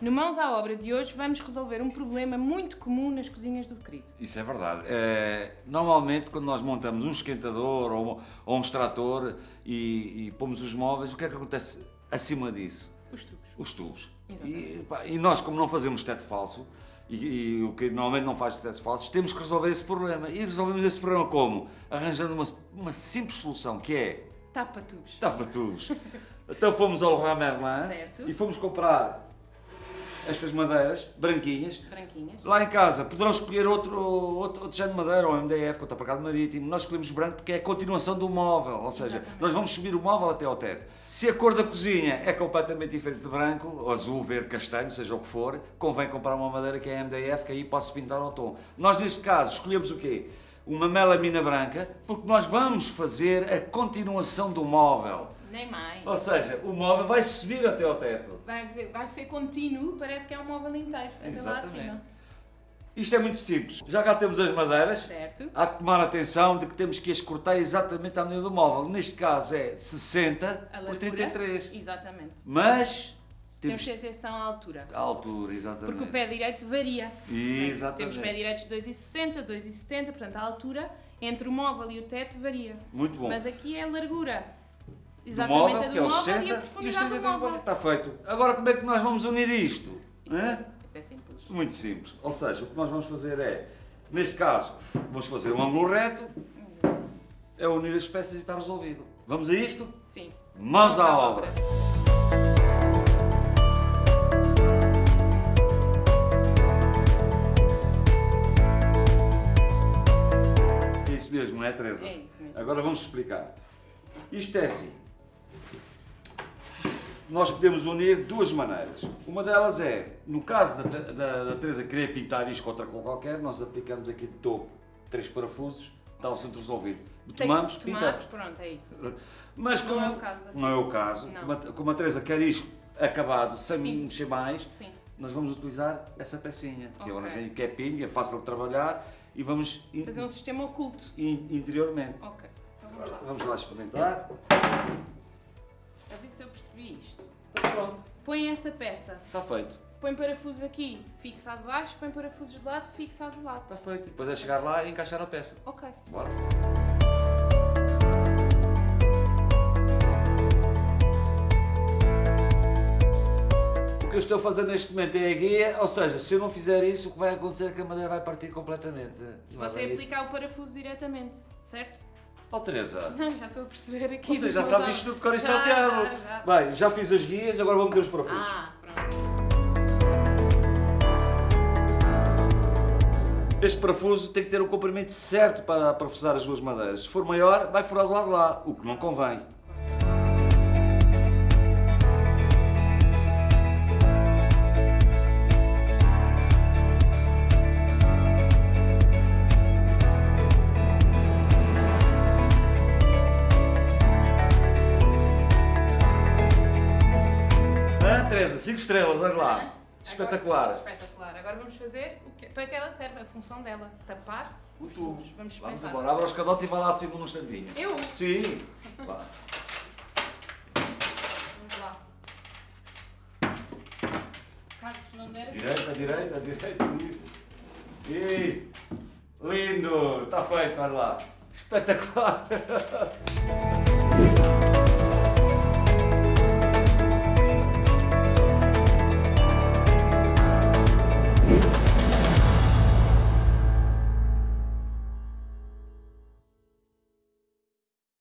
No Mãos à Obra de hoje vamos resolver um problema muito comum nas cozinhas do querido. Isso é verdade. É, normalmente, quando nós montamos um esquentador ou, ou um extrator e, e pomos os móveis, o que é que acontece acima disso? Os tubos. Os tubos. E, pá, e nós, como não fazemos teto falso, e, e o que normalmente não faz tetos falsos, temos que resolver esse problema. E resolvemos esse problema como? Arranjando uma, uma simples solução, que é Tapa tubos. tapa tubos. então fomos ao Leroy Merlin Certo. e fomos comprar estas madeiras branquinhas Branquinhas. Lá em casa poderão escolher outro, outro, outro género de madeira, ou MDF, contrapacado marítimo. Nós escolhemos branco porque é a continuação do móvel, ou seja, Exatamente. nós vamos subir o móvel até ao teto. Se a cor da cozinha é completamente diferente de branco, azul, verde, castanho, seja o que for, convém comprar uma madeira que é MDF, que aí pode-se pintar ao tom. Nós, neste caso, escolhemos o quê? Uma melamina branca, porque nós vamos fazer a continuação do móvel. Nem mais. Ou seja, o móvel vai subir até ao teto. Vai ser, vai ser contínuo, parece que é um móvel inteiro. Até lá acima. Isto é muito simples. Já cá temos as madeiras, Certo. Há que tomar atenção de que temos que as cortar exatamente à medida do móvel. Neste caso é 60 A por largura. 33. Exatamente. Mas Temos temos que ter atenção à altura. a altura, exatamente. Porque o pé direito varia. Exatamente. Temos pé direitos de 2,60, 2,70, portanto a altura entre o móvel e o teto varia. Muito bom. Mas aqui é a largura. Exatamente móvel, é móvel 60 e a e os profundidade do 33 móvel. Está feito. Agora como é que nós vamos unir isto? Isso, é, isso é simples. Muito simples. Ou seja, o que nós vamos fazer é, neste caso, vamos fazer um ângulo reto, é unir as peças e está resolvido. Vamos a isto? Sim. Mãos à obra. É isso mesmo, não é, Teresa? É isso mesmo. Agora vamos explicar. Isto é assim. Nós podemos unir duas maneiras. Uma delas é, no caso da, da, da Teresa querer pintar isto contra com qualquer, nós aplicamos aqui de topo três parafusos, está o centro resolvido. Tem- Tomamos, tomamos, pintamos. pronto, é isso. Mas Não como, é o caso não é o caso, Não. como a, Teresa quer isto acabado, sem Sim. mexer mais, Sim. nós vamos utilizar essa pecinha, que é uma que é pinga, é fácil de trabalhar e vamos Fazer um sistema oculto. in- interiormente. Ok. Então vamos lá. Vamos lá experimentar. A ver se eu percebi isto. Pronto, Põe essa peça. está feito. Põe parafusos aqui, fixa de baixo. Põe parafusos de lado, fixa de lado. Está feito. E depois é chegar lá e encaixar a peça. Ok. Bora. O que eu estou a fazer neste momento é a guia, ou seja, se eu não fizer isso, o que vai acontecer é que a madeira vai partir completamente. Se Não é você bem isso? aplicar o parafuso diretamente, certo? Oh, Teresa, já estou a perceber aqui. você já sabe isto de cor e Já, salteado. já, já. Bem, já fiz as guias, agora vou meter os parafusos. Ah, pronto. Este parafuso tem que ter o comprimento certo para parafusar as duas madeiras. Se for maior, vai furar do lado lá, o que não convém. 5 estrelas, olha lá. Agora- Espetacular. espetacular. Agora vamos fazer o que, para que ela serve, a função dela. Tapar os tubo. tubos. Vamos Vamos embora, abra os cadotes e vai lá acima num instantinho. Eu? Sim. Vá. Vamos lá. Carlos, se não der... Direita, direita, direita, isso. Isso. Lindo. Está feito, olha lá. Espetacular.